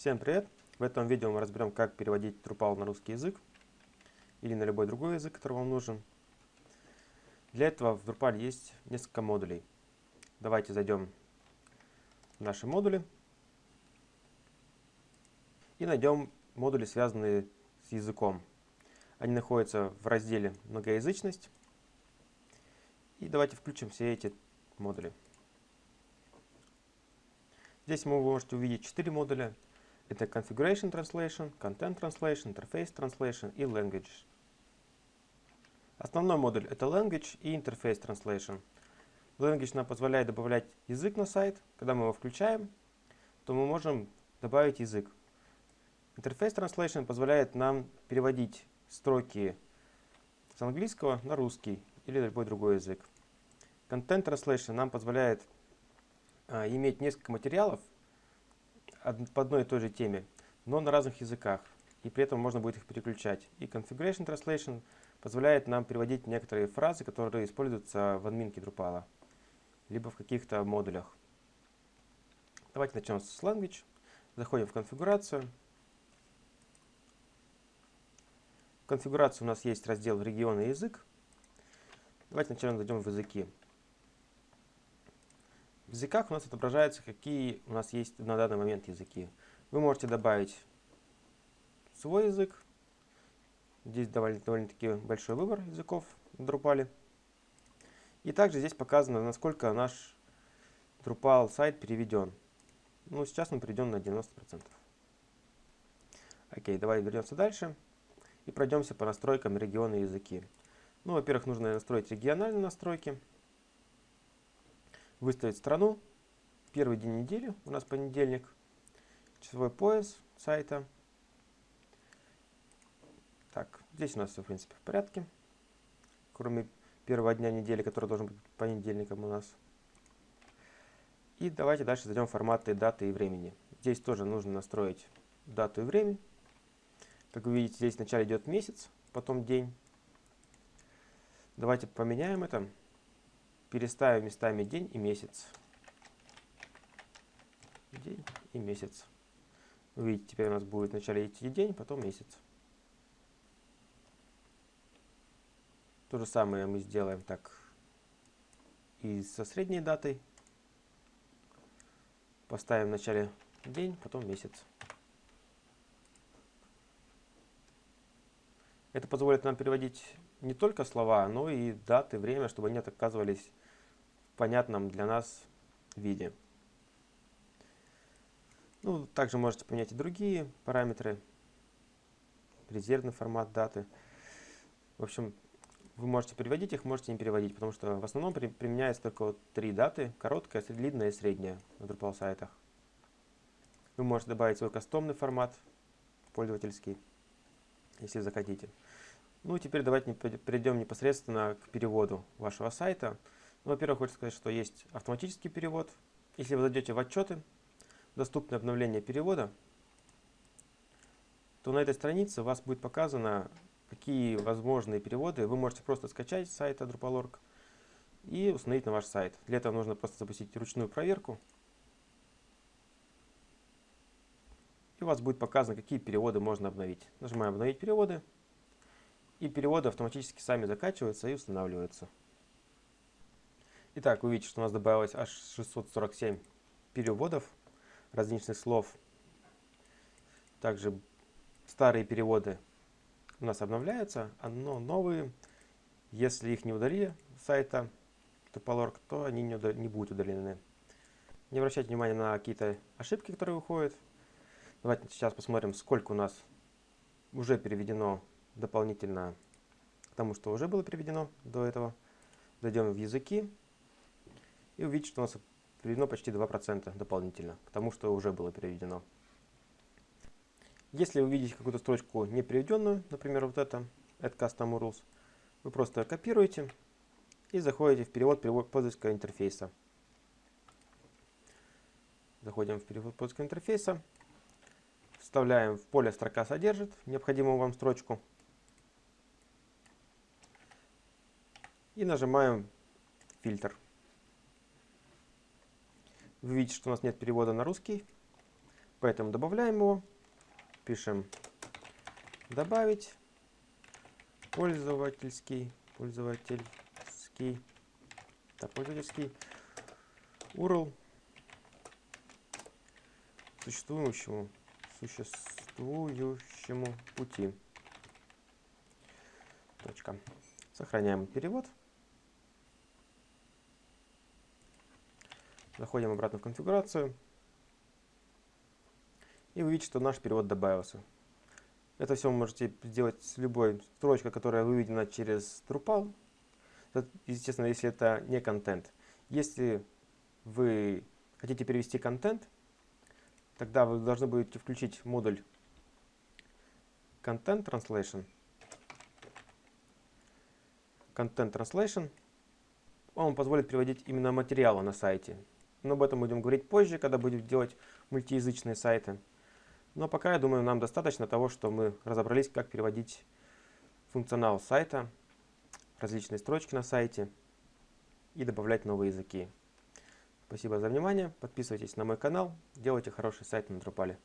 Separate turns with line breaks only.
Всем привет! В этом видео мы разберем, как переводить Drupal на русский язык или на любой другой язык, который вам нужен. Для этого в Drupal есть несколько модулей. Давайте зайдем в наши модули и найдем модули, связанные с языком. Они находятся в разделе «Многоязычность». И давайте включим все эти модули. Здесь вы можете увидеть четыре модуля. Это Configuration Translation, Content Translation, Interface Translation и Language. Основной модуль это Language и Interface Translation. Language нам позволяет добавлять язык на сайт. Когда мы его включаем, то мы можем добавить язык. Interface Translation позволяет нам переводить строки с английского на русский или любой другой язык. Content Translation нам позволяет а, иметь несколько материалов по одной и той же теме, но на разных языках, и при этом можно будет их переключать. И Configuration Translation позволяет нам переводить некоторые фразы, которые используются в админке Drupal, либо в каких-то модулях. Давайте начнем с Language. Заходим в конфигурацию. В конфигурации у нас есть раздел регион и язык. Давайте сначала зайдем в языки. В языках у нас отображается, какие у нас есть на данный момент языки. Вы можете добавить свой язык. Здесь довольно-таки довольно большой выбор языков в Drupal. И также здесь показано, насколько наш Drupal сайт переведен. Ну, сейчас он переведен на 90%. Окей, давай вернемся дальше и пройдемся по настройкам региона языки. Ну, во-первых, нужно настроить региональные настройки выставить страну, первый день недели, у нас понедельник, часовой пояс сайта. Так, здесь у нас все, в принципе, в порядке, кроме первого дня недели, который должен быть понедельником у нас. И давайте дальше зайдем в форматы даты и времени. Здесь тоже нужно настроить дату и время. Как вы видите, здесь вначале идет месяц, потом день. Давайте поменяем это переставим местами день и месяц. День и месяц. Видите, теперь у нас будет вначале идти день, потом месяц. То же самое мы сделаем так и со средней датой. Поставим вначале день, потом месяц. Это позволит нам переводить не только слова, но и даты, время, чтобы они оказывались понятном для нас виде. Ну, также можете поменять и другие параметры, резервный формат даты. В общем, вы можете переводить их, можете не переводить, потому что в основном при, применяется только вот три даты, короткая, длинная и средняя на Drupal сайтах. Вы можете добавить свой кастомный формат, пользовательский, если захотите. Ну и теперь давайте перейдем непосредственно к переводу вашего сайта. Ну, Во-первых, хочу сказать, что есть автоматический перевод. Если вы зайдете в отчеты, доступное обновление перевода, то на этой странице у вас будет показано, какие возможные переводы вы можете просто скачать с сайта Drupal.org и установить на ваш сайт. Для этого нужно просто запустить ручную проверку. И у вас будет показано, какие переводы можно обновить. Нажимаем «Обновить переводы», и переводы автоматически сами закачиваются и устанавливаются. Итак, вы видите, что у нас добавилось аж 647 переводов различных слов. Также старые переводы у нас обновляются, но новые, если их не удалили с сайта Topolorg, то они не, не будут удалены. Не обращайте внимания на какие-то ошибки, которые выходят. Давайте сейчас посмотрим, сколько у нас уже переведено дополнительно к тому, что уже было переведено до этого. Зайдем в языки и увидите, что у нас переведено почти 2% дополнительно к тому, что уже было переведено. Если вы видите какую-то строчку не переведенную, например, вот это, add custom rules, вы просто копируете и заходите в перевод, пользовательского интерфейса. Заходим в перевод пользовательского интерфейса, вставляем в поле «Строка содержит» необходимую вам строчку и нажимаем «Фильтр». Вы видите, что у нас нет перевода на русский. Поэтому добавляем его, пишем добавить пользовательский, пользовательский, так, пользовательский URL существующему, существующему пути. Точка. Сохраняем перевод. Заходим обратно в конфигурацию. И вы видите, что наш перевод добавился. Это все вы можете сделать с любой строчкой, которая выведена через Drupal. Естественно, если это не контент. Если вы хотите перевести контент, тогда вы должны будете включить модуль Content Translation. Content Translation. Он позволит переводить именно материалы на сайте. Но об этом будем говорить позже, когда будем делать мультиязычные сайты. Но пока, я думаю, нам достаточно того, что мы разобрались, как переводить функционал сайта, различные строчки на сайте и добавлять новые языки. Спасибо за внимание. Подписывайтесь на мой канал. Делайте хороший сайт на Drupal.